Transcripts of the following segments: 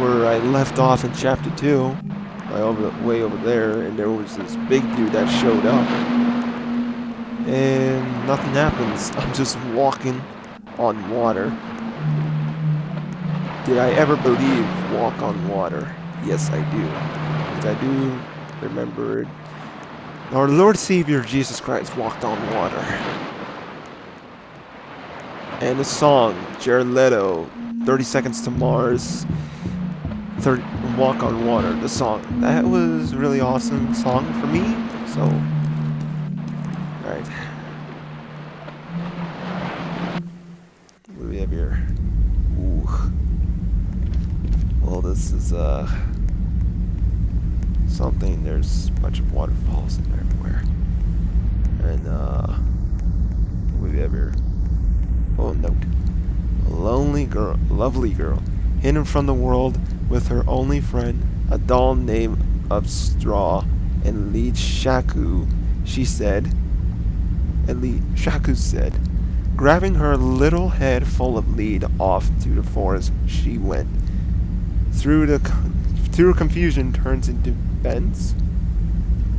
where I left off in chapter two, way over, way over there, and there was this big dude that showed up, and nothing happens. I'm just walking on water. Did I ever believe walk on water? Yes, I do. Because I do remember it. our Lord Savior Jesus Christ walked on water. And the song, Jared Leto, 30 Seconds to Mars, 30, Walk on Water, the song. That was really awesome song for me, so... Alright. What do we have here? Ooh. Well, this is, uh... Something, there's a bunch of waterfalls in there everywhere. And, uh... What do we have here? Oh, note. A lonely girl, lovely girl, hidden from the world with her only friend, a doll named of straw, and lead Shaku, she said, and lead Shaku said, grabbing her little head full of lead off to the forest, she went. Through the through confusion turns into bends.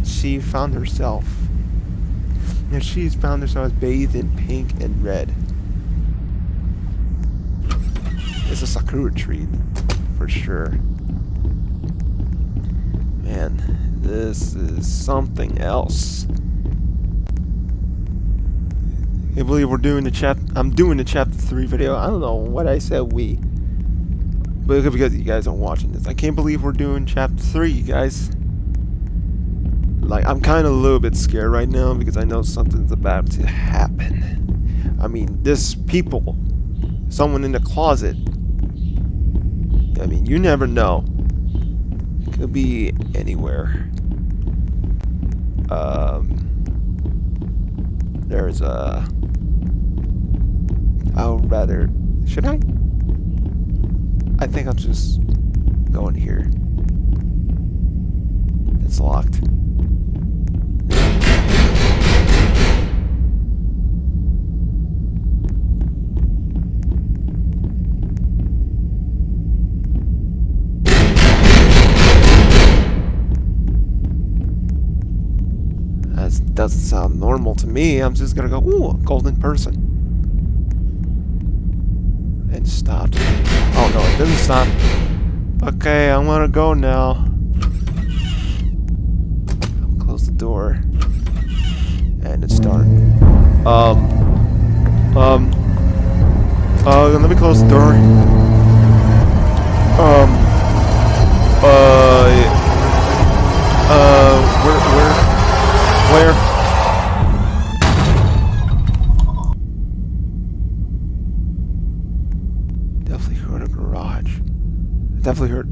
She found herself. And she's found herself bathed in pink and red. It's a sakura tree, for sure. Man, this is something else. I believe we're doing the chap. I'm doing the chapter three video. I don't know what I said. We, but because you guys are watching this, I can't believe we're doing chapter three, you guys. Like I'm kind of a little bit scared right now because I know something's about to happen. I mean, this people, someone in the closet I mean, you never know. It Could be anywhere. Um, there's a. I'll rather. Should I? I think I'll just go in here. It's locked. That doesn't sound normal to me. I'm just gonna go, ooh, golden person. And stopped. Oh no, it didn't stop. Okay, I'm gonna go now. Close the door. And it's dark. Um. Um. Uh, let me close the door. Um. Uh. Uh. Where? Where? Where? Definitely heard a garage. I definitely hurt.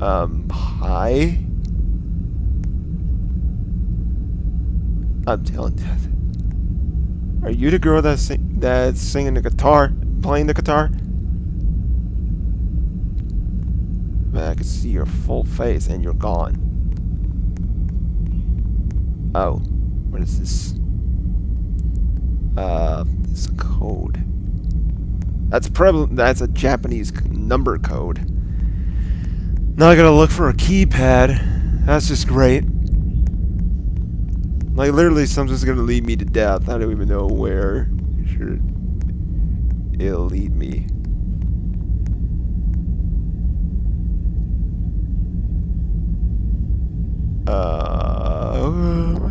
Um, hi? I'm telling you. Are you the girl that's, sing that's singing the guitar? Playing the guitar? Man, I can see your full face and you're gone. Oh, what is this? Uh, this code. That's probably that's a Japanese number code. Now I gotta look for a keypad. That's just great. Like literally, something's gonna lead me to death. I don't even know where. Sure, it'll lead me. Uh,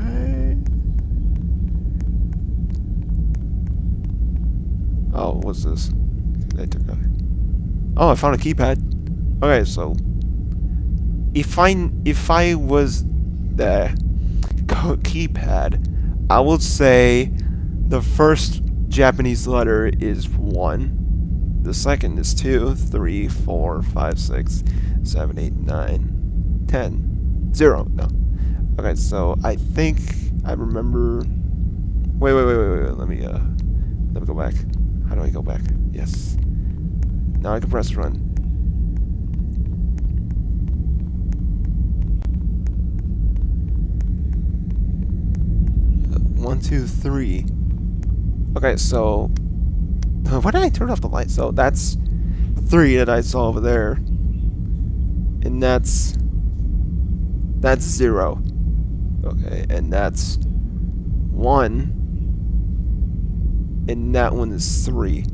oh, this? Oh, I found a keypad. Okay, so if I if I was the keypad, I would say the first Japanese letter is one. The second is two, three, four, five, six, seven, eight, nine, ten. Zero. No. Okay, so I think I remember... Wait, wait, wait, wait, wait. Let me uh, Let me go back. How do I go back? Yes. Now I can press run. Uh, one, two, three. Okay, so why did I turn off the light? So that's three that I saw over there, and that's that's zero. Okay, and that's one, and that one is three.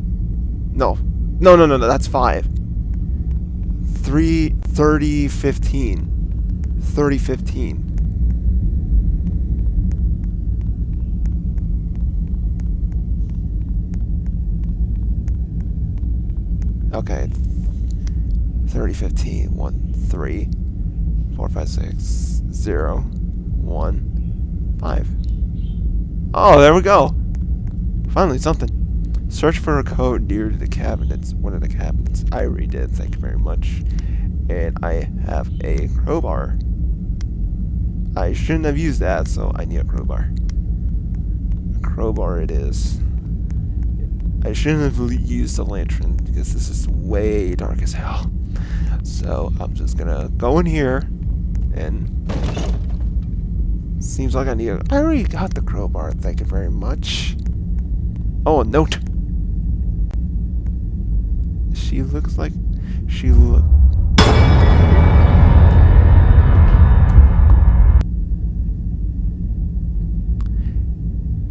No, no, no, no, no. That's five. Three, 30, 15. 30, 15. Okay. 30, 15, 1, 3, 4, 5, 6, 0, 1, 5. Oh, there we go. Finally, something. Search for a code near to the cabinets. One of the cabinets. I already did. Thank you very much. And I have a crowbar. I shouldn't have used that, so I need a crowbar. A crowbar it is. I shouldn't have used the lantern because this is way dark as hell. So I'm just gonna go in here and seems like I need a I already got the crowbar, thank you very much. Oh, a note. She looks like she look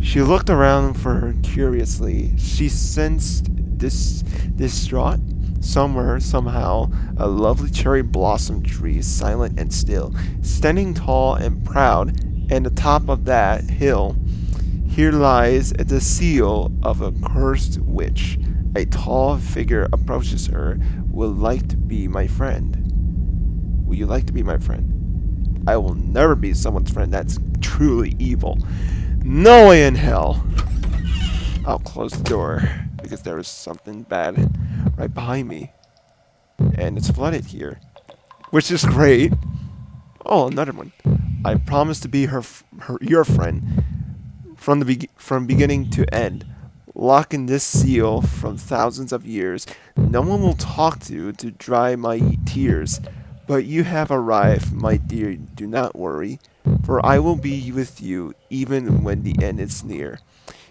She looked around for her curiously. She sensed dis distraught somewhere, somehow, a lovely cherry blossom tree, silent and still, standing tall and proud, and the top of that hill, here lies the seal of a cursed witch. A tall figure approaches her. Would like to be my friend. Would you like to be my friend? I will never be someone's friend that's truly evil. No way in hell. I'll close the door because there is something bad right behind me. And it's flooded here. Which is great. Oh, another one. I promise to be her, her your friend from the be from beginning to end. Locking this seal from thousands of years. No one will talk to you to dry my tears. But you have arrived, my dear. Do not worry for I will be with you even when the end is near.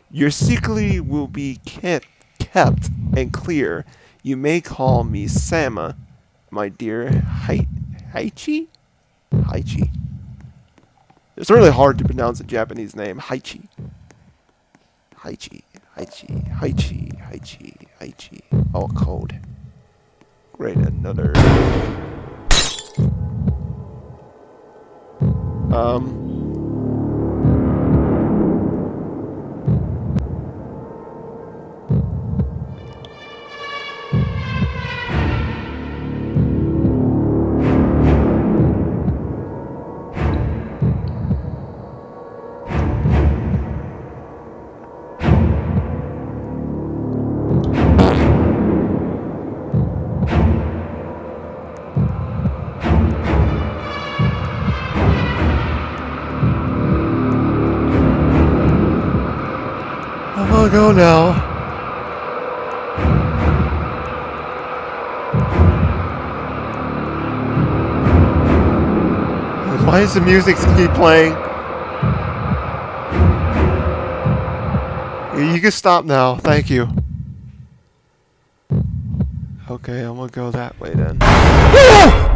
Your secret will be kept, kept and clear. You may call me Sama, my dear Hai Haichi? Haichi. It's really hard to pronounce a Japanese name. Haichi. Haichi. Haichi. Haichi. Haichi. Haichi. Oh, code. Great, another... Um, go now. Why does the music keep playing? You can stop now. Thank you. Okay, I'm gonna go that way then.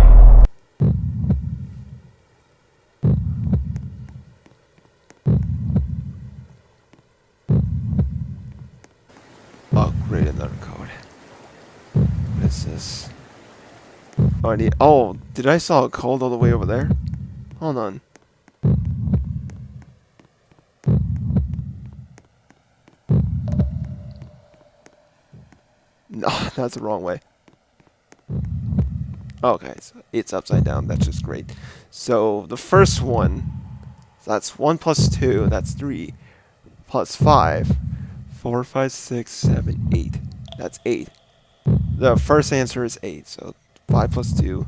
Oh, did I saw it cold all the way over there? Hold on. No, that's the wrong way. Okay, so it's upside down. That's just great. So the first one, that's 1 plus 2, that's 3, plus 5, 4, 5, 6, 7, 8. That's 8. The first answer is 8, so 5 plus 2.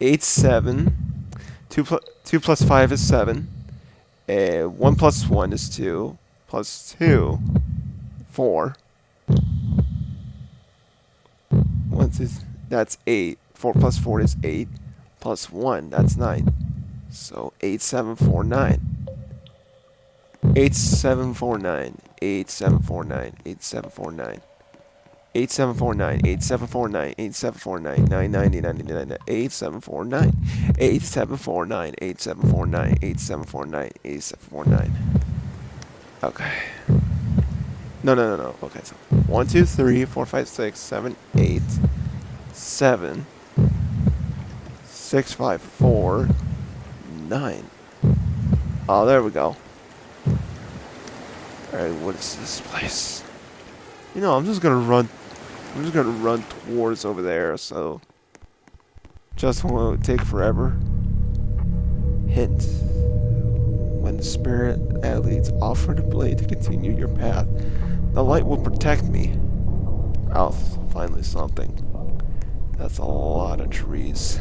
8, 7. 2, pl 2 plus 5 is 7. Uh, 1 plus 1 is 2. Plus 2. 4. Once is, that's 8. 4 plus 4 is 8. Plus 1, that's 9. So 8749. 8749. 8749. 8749. 8749 Okay. No, no, no, no. Okay, so 1, 2, 3, 4, 5, 6, 7, 8, 7, 6, 5, 4, 9. Oh, there we go. Alright, what is this place? You know, I'm just gonna run I'm just gonna run towards over there, so. Just won't take forever. Hint. When the spirit athletes offer the blade to continue your path, the light will protect me. Oh, finally something. That's a lot of trees.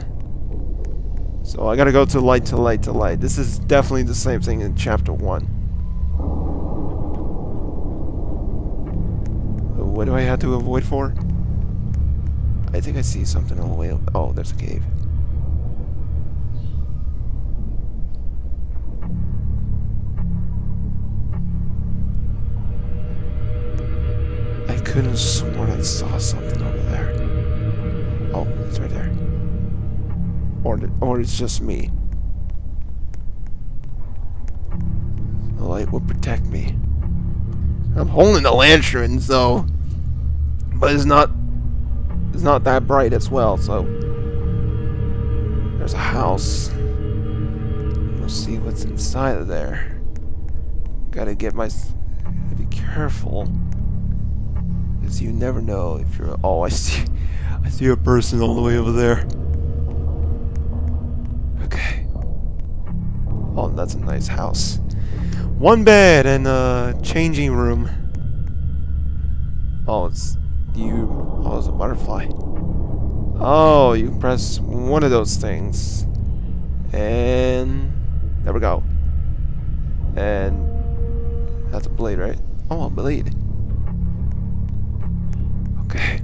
So I gotta go to light to light to light. This is definitely the same thing in chapter 1. What do I have to avoid for? I think I see something on the way up. Oh, there's a cave. I couldn't sworn I saw something over there. Oh, it's right there. Or, or it's just me. The light will protect me. I'm holding the lantern, so... But it's not... It's not that bright as well, so... There's a house. We'll see what's inside of there. Gotta get my... Be careful. Because you never know if you're... Oh, I see... I see a person all the way over there. Okay. Oh, that's a nice house. One bed and a changing room. Oh, it's you. Oh, it's a butterfly. Oh, you press one of those things. And there we go. And that's a blade, right? Oh, a blade. Okay.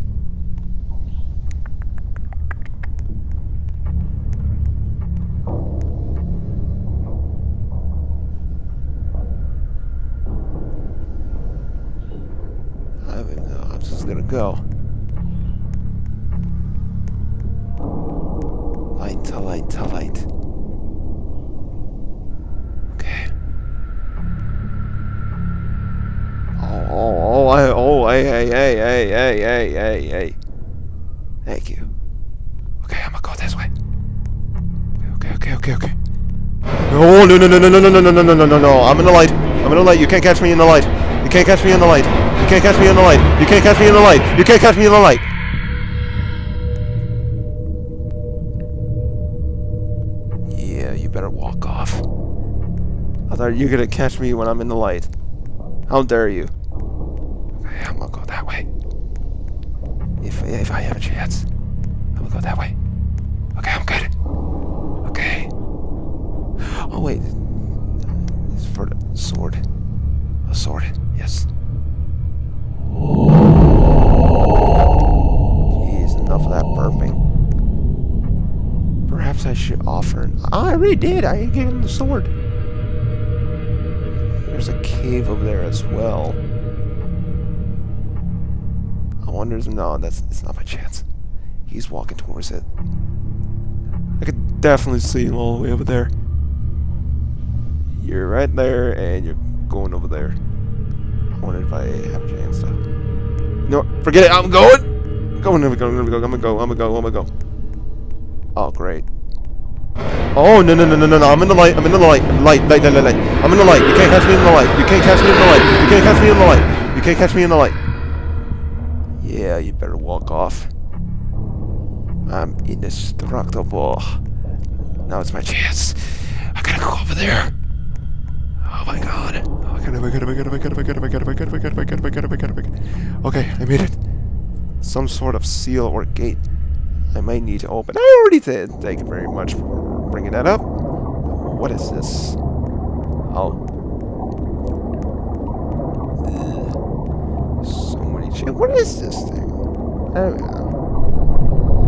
I'm just gonna go. Light to light to light. Okay. Oh, oh, oh, I, oh, hey, hey, hey, hey, hey, hey, hey, hey. Thank you. Okay, I'm gonna go this way. Okay, okay, okay, okay. Oh, no, no, no, no, no, no, no, no, no, no, no, no, no. I'm in the light. I'm in the light. You can't catch me in the light. You can't catch me in the light. You can't catch me in the light. You can't catch me in the light. You can't catch me in the light. Yeah, you better walk off. I thought you were gonna catch me when I'm in the light. How dare you? Oh, I already did. I gave him the sword. There's a cave over there as well. I wonder. if No, that's it's not by chance. He's walking towards it. I could definitely see him all the way over there. You're right there, and you're going over there. I wonder if I have a chance to. No, forget it. I'm going. I'm going. I'm going. I'm going. I'm gonna go. I'm gonna go. I'm gonna go. Oh, great. Oh no no no no no! I'm in the light. I'm in the light. Light light light light light. I'm in the light. You can't catch me in the light. You can't catch me in the light. You can't catch me in the light. You can't catch me in the light. Yeah, you better walk off. I'm indestructible. Now it's my chance. I gotta go over there. Oh my god. Oh god, oh my god, oh my god, oh my god, oh my god, oh my god, oh my god, oh my god, oh my god, oh my god, oh my god, oh my god. Okay, I made it. Some sort of seal or gate. I might need to open. I already did. Thank you very much for bringing that up. What is this? Oh. Ugh. Shit, what is this thing?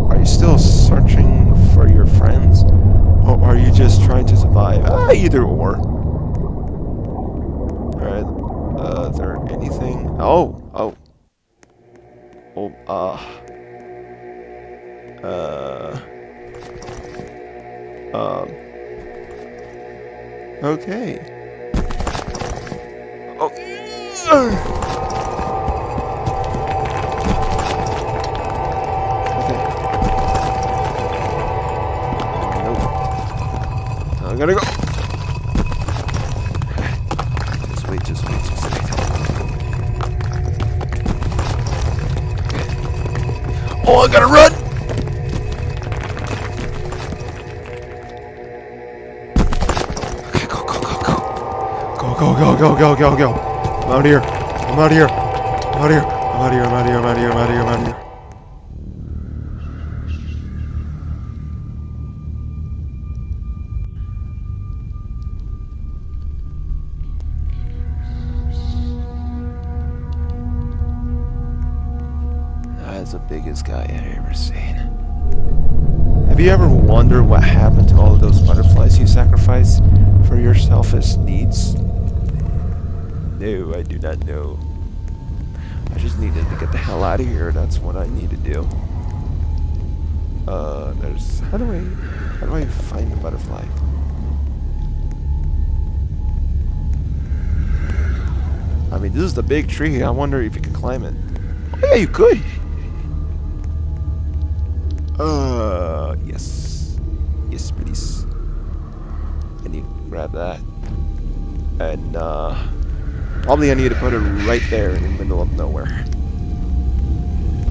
Are you still searching for your friends? Or are you just trying to survive? Ah, either or. Alright. Uh, is there anything? Oh, oh. Oh, uh. Uh. Um. Okay. Oh. Okay. Nope. I gotta go. Just wait, just wait, just wait. Oh, I gotta run! Go, go, go, go, go. I'm out of here. I'm out of here. I'm out of here. I'm out of here. I'm out of here. I'm out of here. I'm out here. I'm out here. Do not know. I just needed to get the hell out of here. That's what I need to do. Uh, there's... How do I... How do I find the butterfly? I mean, this is the big tree. I wonder if you can climb it. Oh, yeah, you could. Uh, yes. Yes, please. I need to grab that. And, uh... Probably I need to put it right there in the middle of nowhere.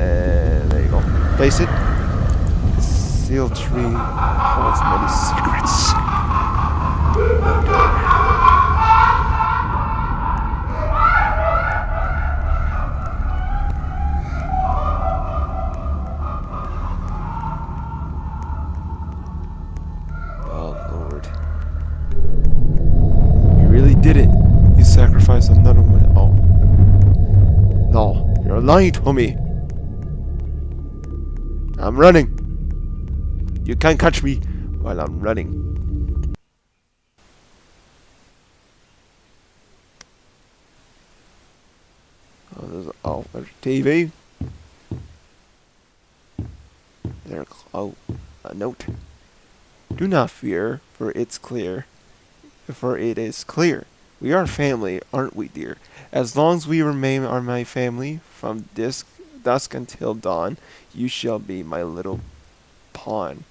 And there you go. Place it. Seal tree holds many secrets. No door. Oh, Lord. You really did it. You sacrificed another one. Oh. To me. I'm running. You can't catch me while I'm running. Oh, there's oh, there's TV. There, oh, a note. Do not fear, for it's clear. For it is clear. We are family, aren't we, dear? As long as we remain are my family, from this dusk until dawn, you shall be my little pawn.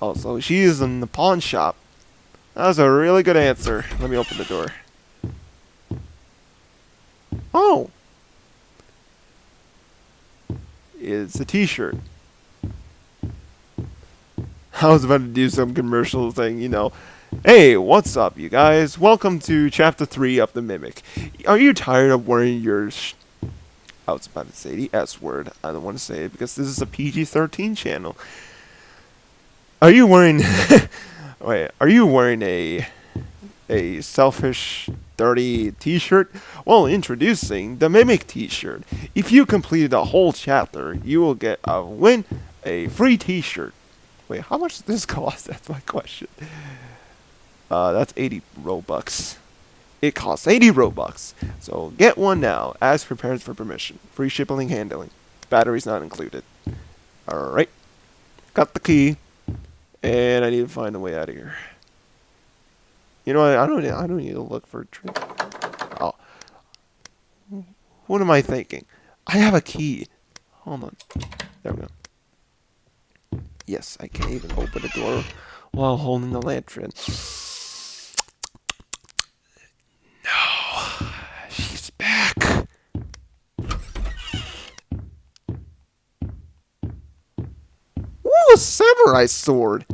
Oh, so she is in the pawn shop. That was a really good answer. Let me open the door. Oh! It's a t-shirt. I was about to do some commercial thing, you know. Hey, what's up, you guys? Welcome to Chapter 3 of The Mimic. Are you tired of wearing your... I was about to say the S word. I don't want to say it because this is a PG-13 channel. Are you wearing... Wait, are you wearing a... A selfish, dirty t-shirt? Well, introducing the Mimic t-shirt. If you completed a whole chapter, you will get a win, a free t-shirt. Wait, how much does this cost? That's my question. Uh, that's 80 Robux. It costs 80 Robux. So get one now. Ask for parents for permission. Free shipping and handling. Batteries not included. Alright. Got the key. And I need to find a way out of here. You know what? I don't, I don't need to look for a tree. Oh. What am I thinking? I have a key. Hold on. There we go. Yes, I can even open the door while holding the lantern. No, she's back. Ooh, a samurai sword.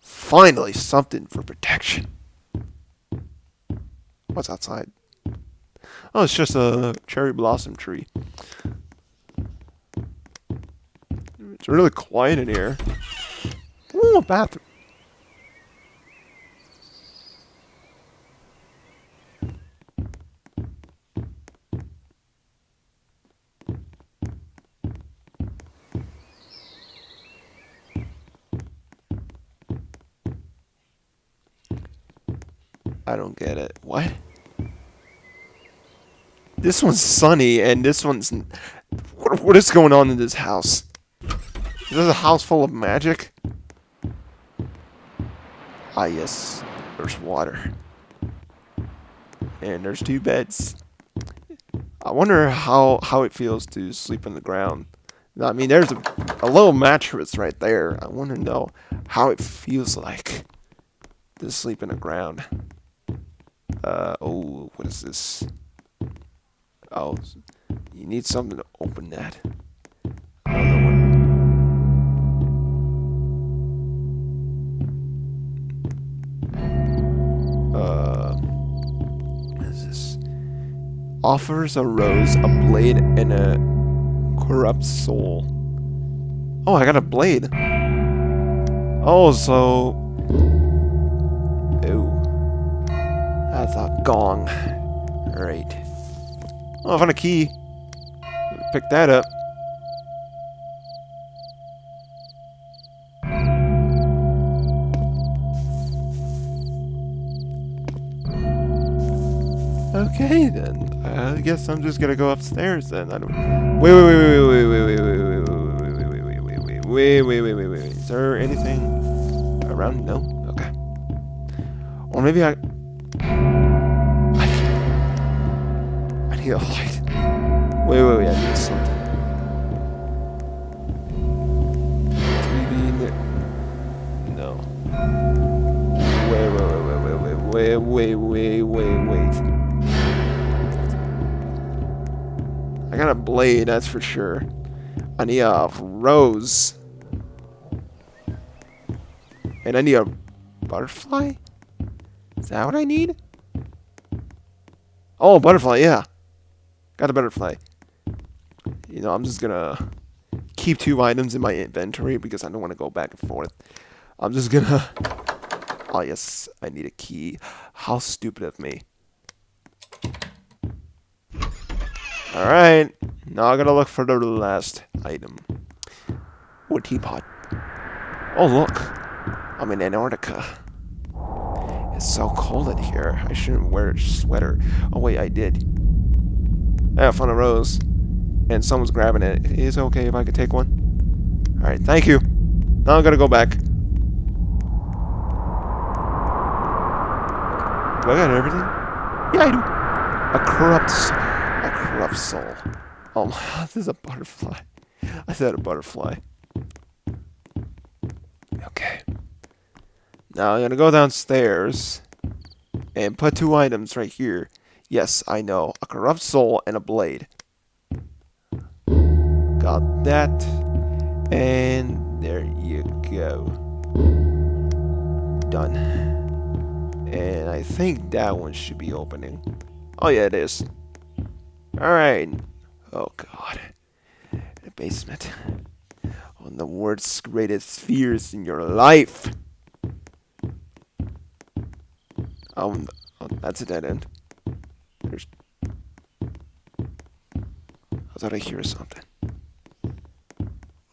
Finally, something for protection. What's outside? Oh, it's just a cherry blossom tree. It's really quiet in here. Ooh, a bathroom. This one's sunny, and this one's... What, what is going on in this house? Is this a house full of magic? Ah, yes. There's water. And there's two beds. I wonder how, how it feels to sleep on the ground. I mean, there's a, a little mattress right there. I want to know how it feels like to sleep in the ground. Uh, oh, what is this? Oh, you need something to open that. Uh, this? Offers a rose, a blade, and a corrupt soul. Oh, I got a blade. Oh, so... Ew. That's a gong. Alright. Oh, I found a key. Pick that up. Okay, then. I guess I'm just gonna go upstairs then. I don't. Wait, wait, wait, wait, wait, wait, wait, wait, wait, wait, wait, wait, wait, wait, wait, wait, wait, wait. Is there anything around? No. Okay. Or maybe I. light. Wait, wait, wait. I need something. TV. No. Wait, wait, wait, wait, wait, wait, wait, wait, wait, wait. I got a blade, that's for sure. I need a rose. And I need a butterfly? Is that what I need? Oh, butterfly, yeah. Got a butterfly. You know, I'm just gonna keep two items in my inventory because I don't want to go back and forth. I'm just gonna... Oh, yes, I need a key. How stupid of me. Alright, now I gotta look for the last item. Wood teapot. Oh look, I'm in Antarctica. It's so cold in here. I shouldn't wear a sweater. Oh wait, I did. I found a rose. And someone's grabbing it. Is it okay if I could take one? Alright, thank you. Now I'm gonna go back. Do I got everything? Yeah, I do. A corrupt rough soul. Oh my, this is a butterfly. I said a butterfly. Okay. Now I'm gonna go downstairs and put two items right here. Yes, I know. A corrupt soul and a blade. Got that. And there you go. Done. And I think that one should be opening. Oh yeah, it is. Alright. Oh god. The basement. On the world's greatest fears in your life. Um, oh, that's a dead end. I thought I hear something.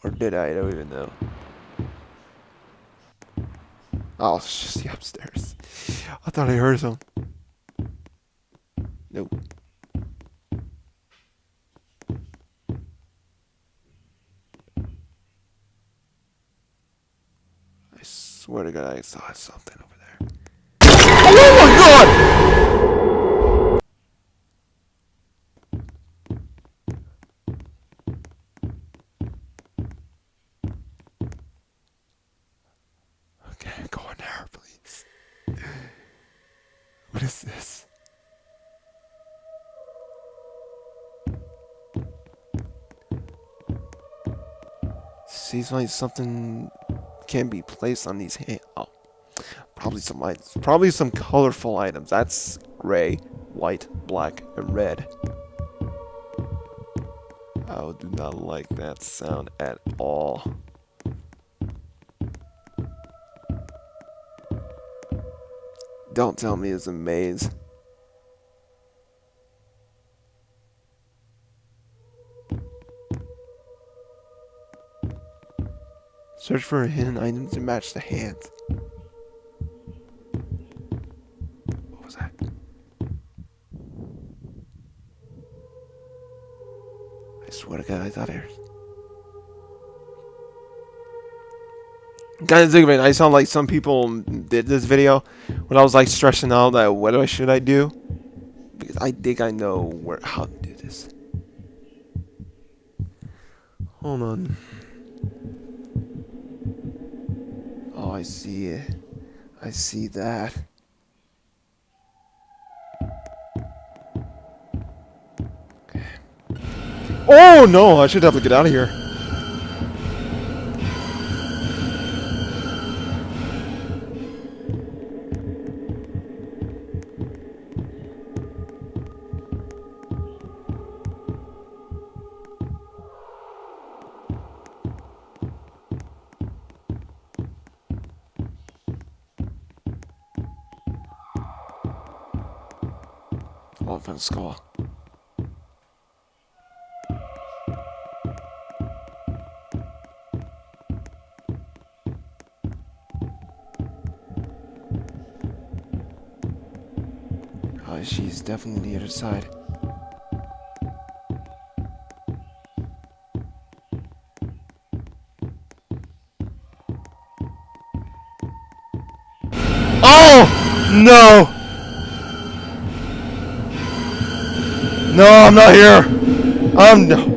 Or did I? I don't even know. Oh, it's just the upstairs. I thought I heard something. Nope. I swear to God, I saw something something can be placed on these hands. Oh, probably some lights. Probably some colorful items. That's gray, white, black, and red. I do not like that sound at all. Don't tell me it's a maze. Search for a hidden item to match the hand. What was that? I swear to God, I thought I heard. Kind think of it, I sound like some people did this video when I was like stressing out that like, what should I do? Because I think I know where how to do this. Hold on. I see it. I see that. Okay. Oh no! I should have to get out of here. Side. Oh! No! No, I'm not here. I'm no.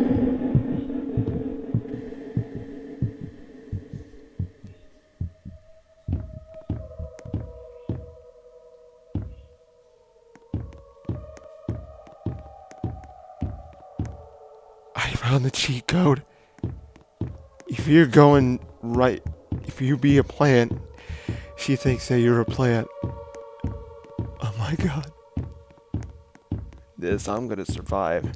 If you're going right, if you be a plant, she thinks that you're a plant. Oh my god this, I'm gonna survive.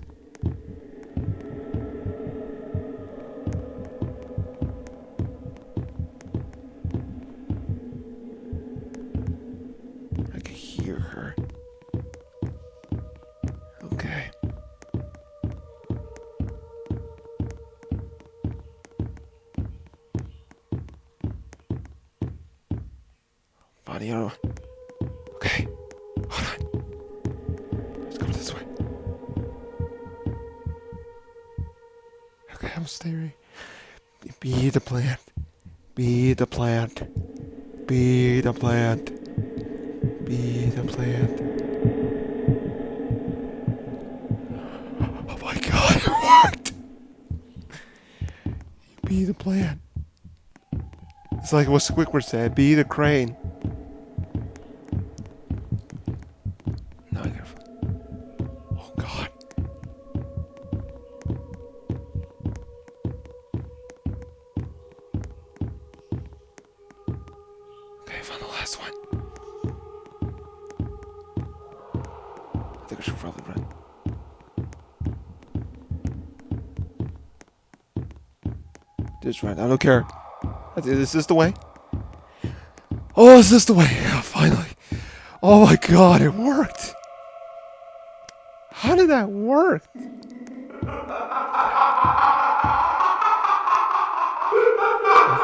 Body Okay. Hold on. Let's go this way. Okay, I'm staring. Be the plant. Be the plant. Be the plant. Be the plant. Oh my god, it worked! Be the plant. It's like what Squidward said, be the crane. Don't care. Is this the way? Oh, is this the way? Oh, finally. Oh my god, it worked. How did that work?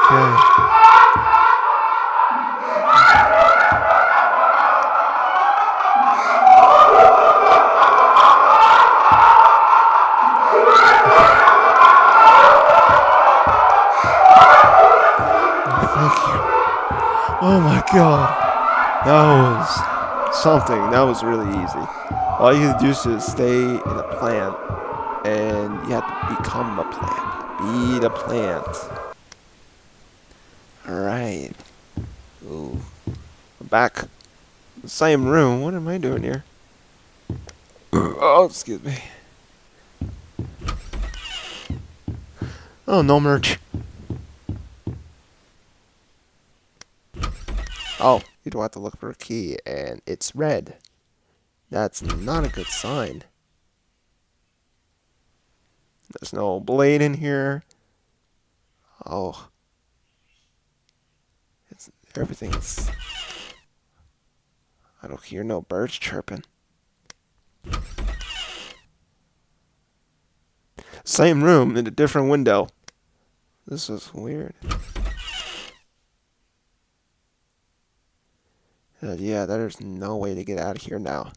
Okay. Oh my god. That was something. That was really easy. All you have to do is stay in a plant and you have to become a plant. Be the plant. Alright. Ooh. I'm back. Same room. What am I doing here? oh, excuse me. Oh, no merch. Oh, you don't have to look for a key, and it's red. That's not a good sign. There's no blade in here. Oh. It's, everything's... I don't hear no birds chirping. Same room in a different window. This is weird. Yeah, there's no way to get out of here now.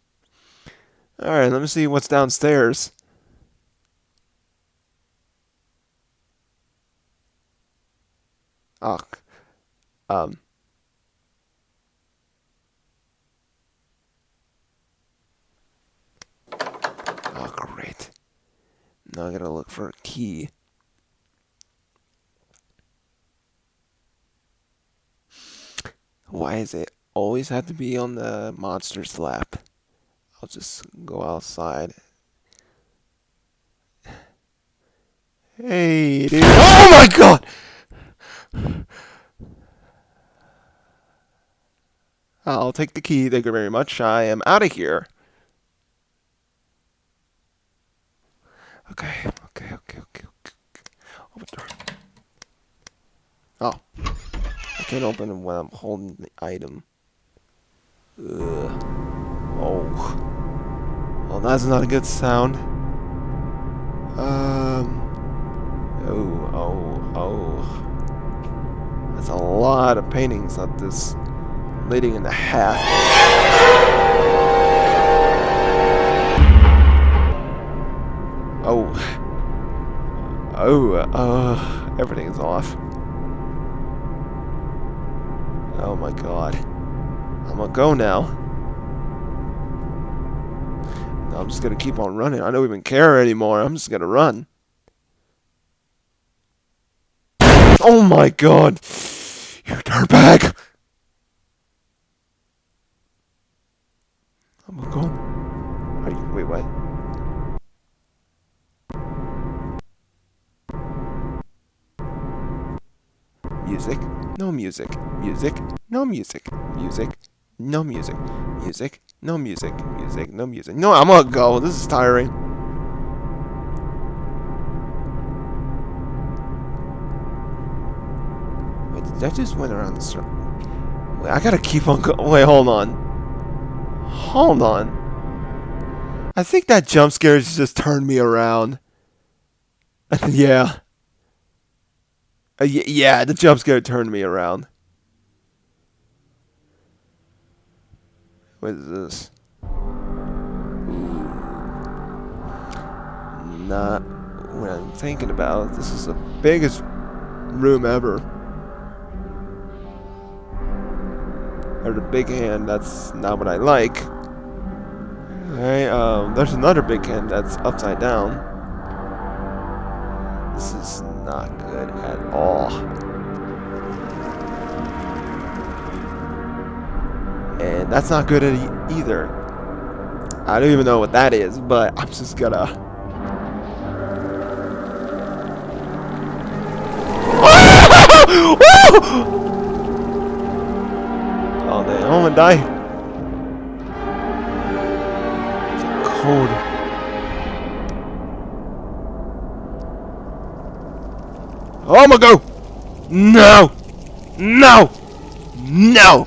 All right, let me see what's downstairs. Ugh. Um. Oh, great. Now I gotta look for a key. Why is it always have to be on the monster's lap? I'll just go outside. Hey, dude. Oh my god! I'll take the key. Thank you very much. I am out of here. Okay, okay, okay, okay, okay. Open door. Oh. I can't open it when I'm holding the item. Ugh. Oh. Well, that's not a good sound. Um. Oh, oh, oh. That's a lot of paintings of this lady in the hat. Oh. Oh, uh, everything's off. Oh my god. I'm gonna go now. I'm just gonna keep on running. I don't even care anymore. I'm just gonna run. Oh my god! You dirtbag! I'm going. Are you, wait, what? Music, no music. Music, no music. Music, no music. Music, no music. Music, no music. No, I'm gonna go. This is tiring. Wait, I just went around the circle? Wait, I gotta keep on going. Wait, hold on. Hold on. I think that jump scare just turned me around. yeah. Uh, yeah, the jump scare turned me around. What is this? Not what I'm thinking about. This is the biggest room ever. Or the big hand, that's not what I like. Alright, um, there's another big hand that's upside down. This is not good at all. And that's not good either. I don't even know what that is, but I'm just gonna... oh, damn, I'm gonna die. It's cold. Oh, I'm gonna go! No! No! No!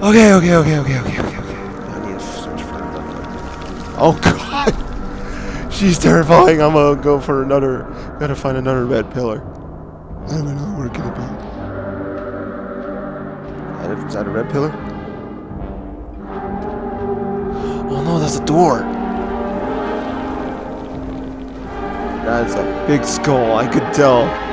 Okay, okay, okay, okay, okay, okay, okay. I need to search for another. Oh, God! She's terrifying. I'm gonna go for another. Gotta find another red pillar. I don't know where it could be. Is that a red pillar? Oh no, that's a door. That's a big skull, I could tell.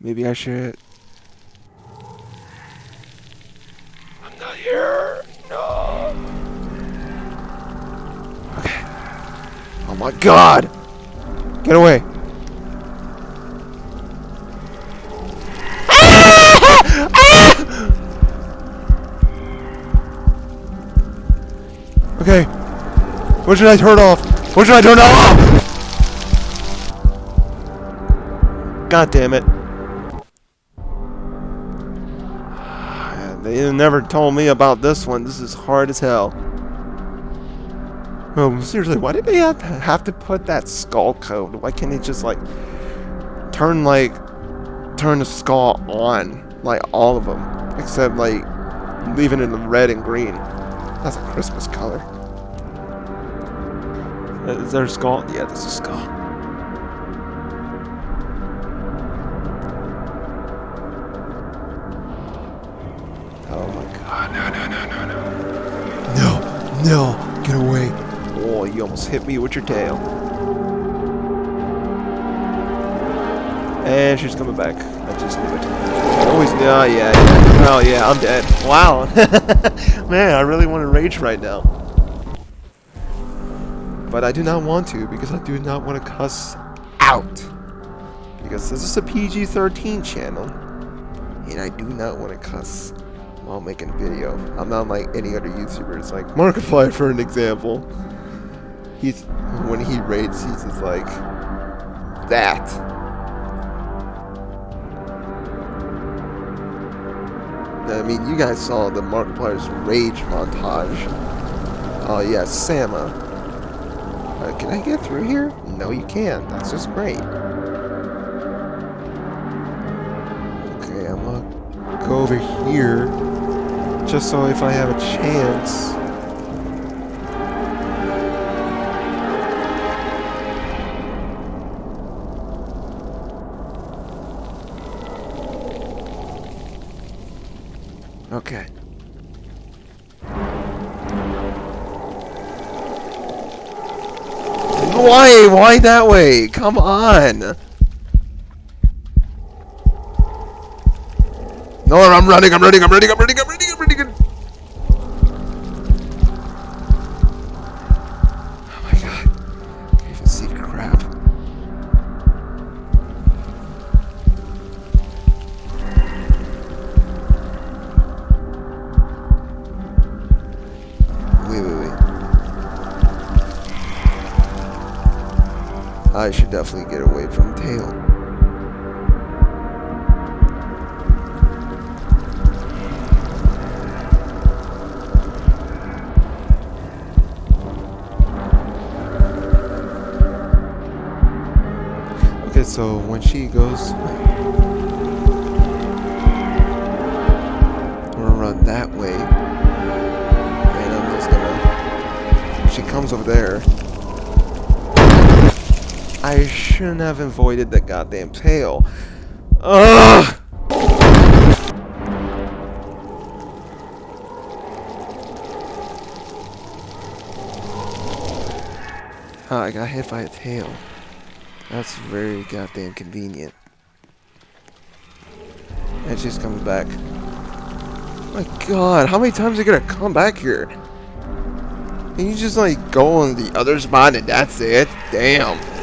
Maybe I should... I'm not here! No! Okay. Oh my god! Get away! Okay. What should I turn off? What should I turn off? God damn it. They never told me about this one. This is hard as hell. Oh, seriously, why did they have to, have to put that skull code? Why can't they just, like, turn, like, turn the skull on? Like, all of them. Except, like, leaving it in red and green. That's a Christmas color. Uh, is there a skull? Yeah, there's a skull. No, get away. Oh, you almost hit me with your tail. And she's coming back. I just knew it. Always, oh yeah, yeah. Oh yeah, I'm dead. Wow. Man, I really want to rage right now. But I do not want to because I do not want to cuss out. Because this is a PG-13 channel. And I do not want to cuss while making a video. I'm not like any other YouTubers, like Markiplier for an example. He's when he raids, he's just like that. I mean, you guys saw the Markiplier's rage montage. Oh yeah, Sama. Uh, can I get through here? No, you can't. That's just great. Okay, I'm gonna go over here. Just so if I have a chance. Okay. Why? Why that way? Come on! No, I'm running, I'm running, I'm running, I'm running, I'm running. I should definitely get away from tail. Okay, so when she goes, I'm gonna run that way, and I'm just gonna. She comes over there, I shouldn't have avoided the goddamn tail. Ugh! Ah, I got hit by a tail. That's very goddamn convenient. And she's coming back. My god, how many times are you gonna come back here? Can you just like go on the other spot and that's it? Damn.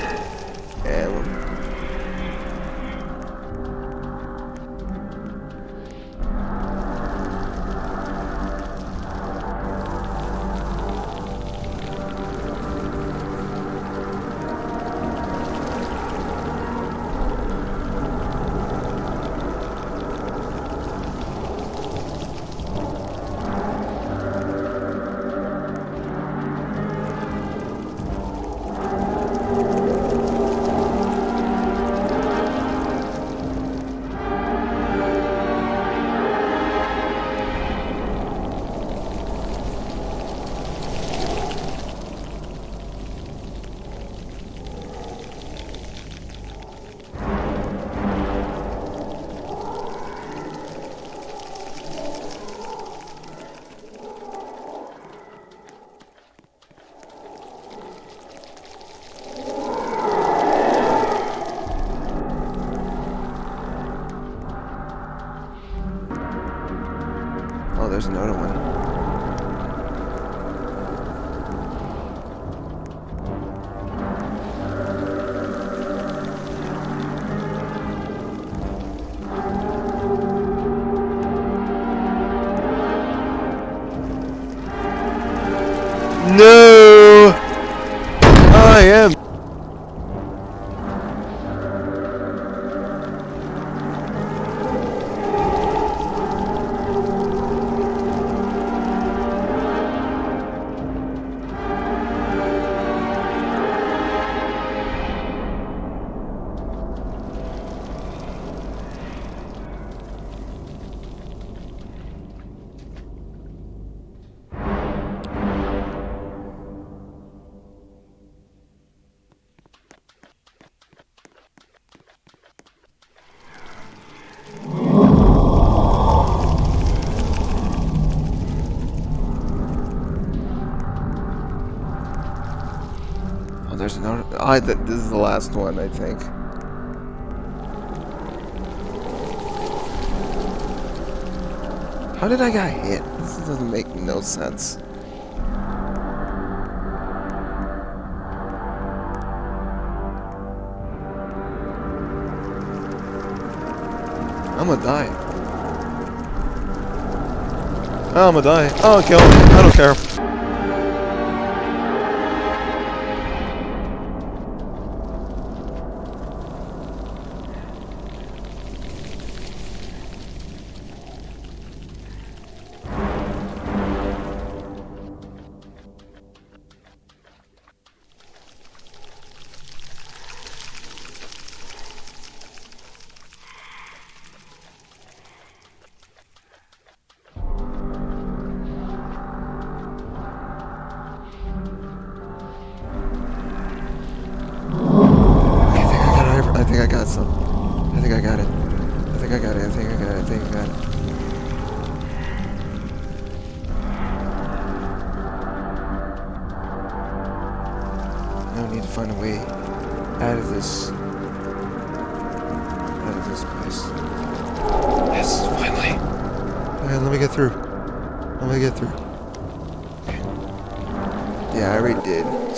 I th this is the last one, I think. How did I get hit? This doesn't make no sense. I'm gonna die. I'm gonna die. I'll kill him. I don't care.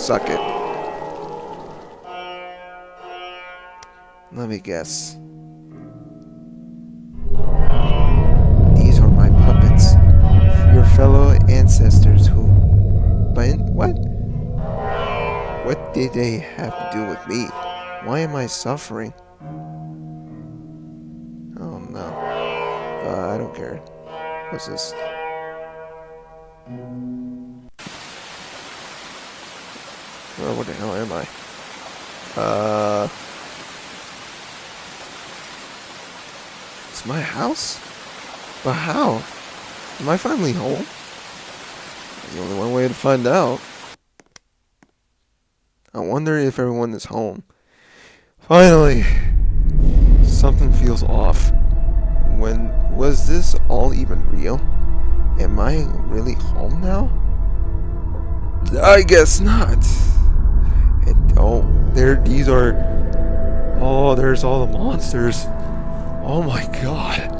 Suck it. Let me guess. These are my puppets. Your fellow ancestors who... But what? What did they have to do with me? Why am I suffering? Oh no. Uh, I don't care. What's this? Well, what the hell am I? Uh... It's my house? But how? Am I finally home? There's only one way to find out. I wonder if everyone is home. Finally! Something feels off. When was this all even real? Am I really home now? I guess not. Oh, there these are Oh, there's all the monsters. Oh my god.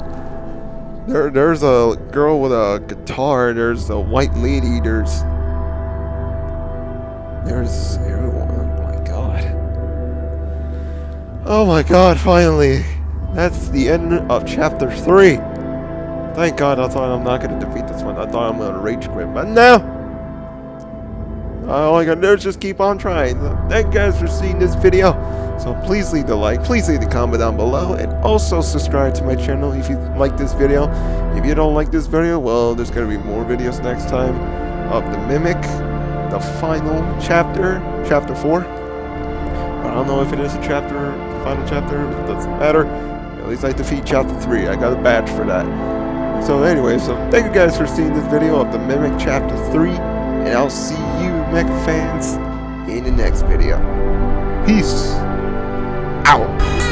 There, there's a girl with a guitar. There's a white lady. There's, there's everyone. Oh my god. Oh my god! Finally, that's the end of chapter three. Thank God. I thought I'm not gonna defeat this one. I thought I'm gonna rage quit, but no. Uh, all I gotta do is just keep on trying. Thank you guys for seeing this video. So please leave the like, please leave the comment down below, and also subscribe to my channel if you like this video. If you don't like this video, well, there's gonna be more videos next time of the Mimic, the final chapter, chapter 4. But I don't know if it is a chapter, the final chapter, it doesn't matter. At least I defeat chapter 3, I got a badge for that. So anyway, so thank you guys for seeing this video of the Mimic chapter 3, and I'll see you, Mech fans, in the next video. Peace out.